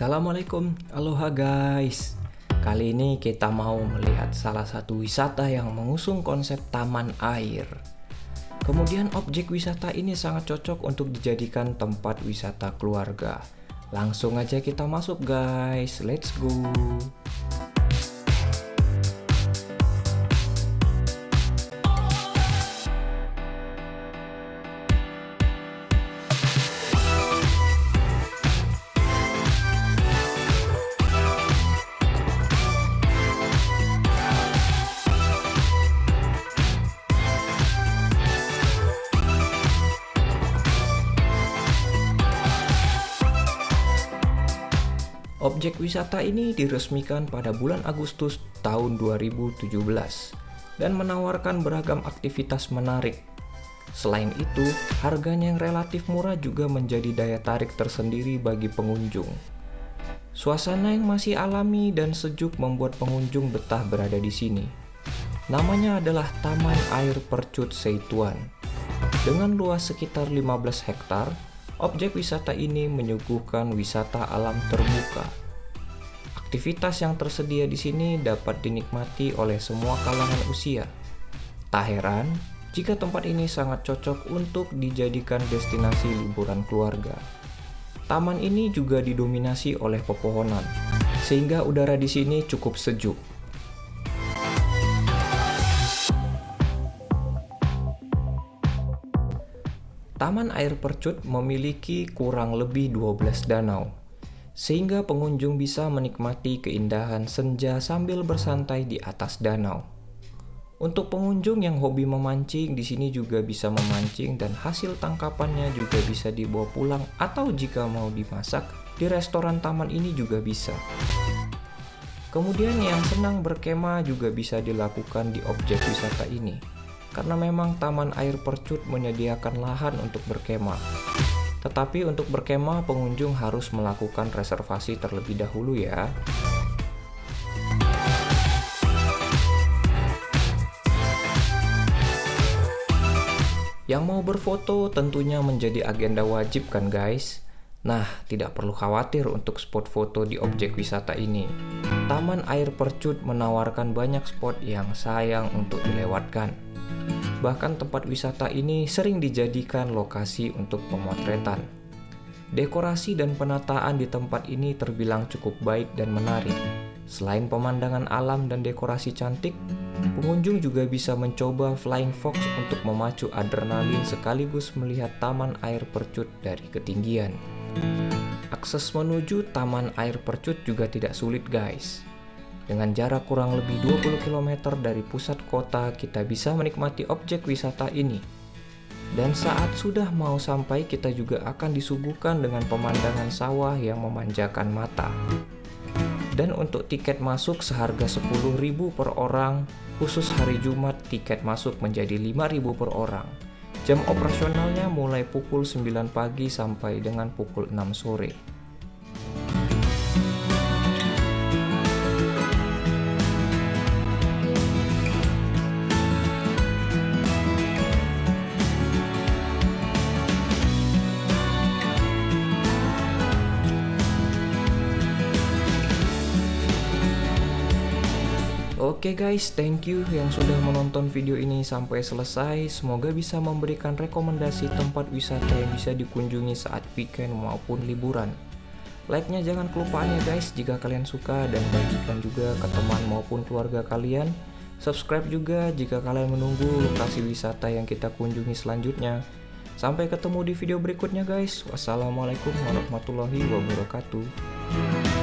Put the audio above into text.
Assalamualaikum, aloha guys. Kali ini kita mau melihat salah satu wisata yang mengusung konsep taman air. Kemudian objek wisata ini sangat cocok untuk dijadikan tempat wisata keluarga. Langsung aja kita masuk guys, let's go Objek wisata ini diresmikan pada bulan Agustus tahun 2017 dan menawarkan beragam aktivitas menarik. Selain itu, harganya yang relatif murah juga menjadi daya tarik tersendiri bagi pengunjung. Suasana yang masih alami dan sejuk membuat pengunjung betah berada di sini. Namanya adalah Taman Air Percut Seituan. Dengan luas sekitar 15 hektar, Objek wisata ini menyuguhkan wisata alam terbuka. Aktivitas yang tersedia di sini dapat dinikmati oleh semua kalangan usia. Tak heran jika tempat ini sangat cocok untuk dijadikan destinasi liburan keluarga. Taman ini juga didominasi oleh pepohonan, sehingga udara di sini cukup sejuk. Taman Air Percut memiliki kurang lebih 12 danau, sehingga pengunjung bisa menikmati keindahan senja sambil bersantai di atas danau. Untuk pengunjung yang hobi memancing, di sini juga bisa memancing dan hasil tangkapannya juga bisa dibawa pulang atau jika mau dimasak, di restoran taman ini juga bisa. Kemudian yang senang berkemah juga bisa dilakukan di objek wisata ini karena memang Taman Air Percut menyediakan lahan untuk berkemah. Tetapi untuk berkemah pengunjung harus melakukan reservasi terlebih dahulu ya. Yang mau berfoto tentunya menjadi agenda wajib kan guys? Nah, tidak perlu khawatir untuk spot foto di objek wisata ini. Taman Air Percut menawarkan banyak spot yang sayang untuk dilewatkan. Bahkan tempat wisata ini sering dijadikan lokasi untuk pemotretan. Dekorasi dan penataan di tempat ini terbilang cukup baik dan menarik. Selain pemandangan alam dan dekorasi cantik, pengunjung juga bisa mencoba flying fox untuk memacu adrenalin sekaligus melihat taman air percut dari ketinggian. Akses menuju taman air percut juga tidak sulit guys. Dengan jarak kurang lebih 20 km dari pusat kota, kita bisa menikmati objek wisata ini. Dan saat sudah mau sampai, kita juga akan disuguhkan dengan pemandangan sawah yang memanjakan mata. Dan untuk tiket masuk seharga 10.000 per orang, khusus hari Jumat tiket masuk menjadi 5.000 per orang. Jam operasionalnya mulai pukul 9 pagi sampai dengan pukul 6 sore. Oke okay guys, thank you yang sudah menonton video ini sampai selesai. Semoga bisa memberikan rekomendasi tempat wisata yang bisa dikunjungi saat weekend maupun liburan. Like-nya jangan kelupaan ya guys jika kalian suka dan bagikan juga ke teman maupun keluarga kalian. Subscribe juga jika kalian menunggu lokasi wisata yang kita kunjungi selanjutnya. Sampai ketemu di video berikutnya guys. Wassalamualaikum warahmatullahi wabarakatuh.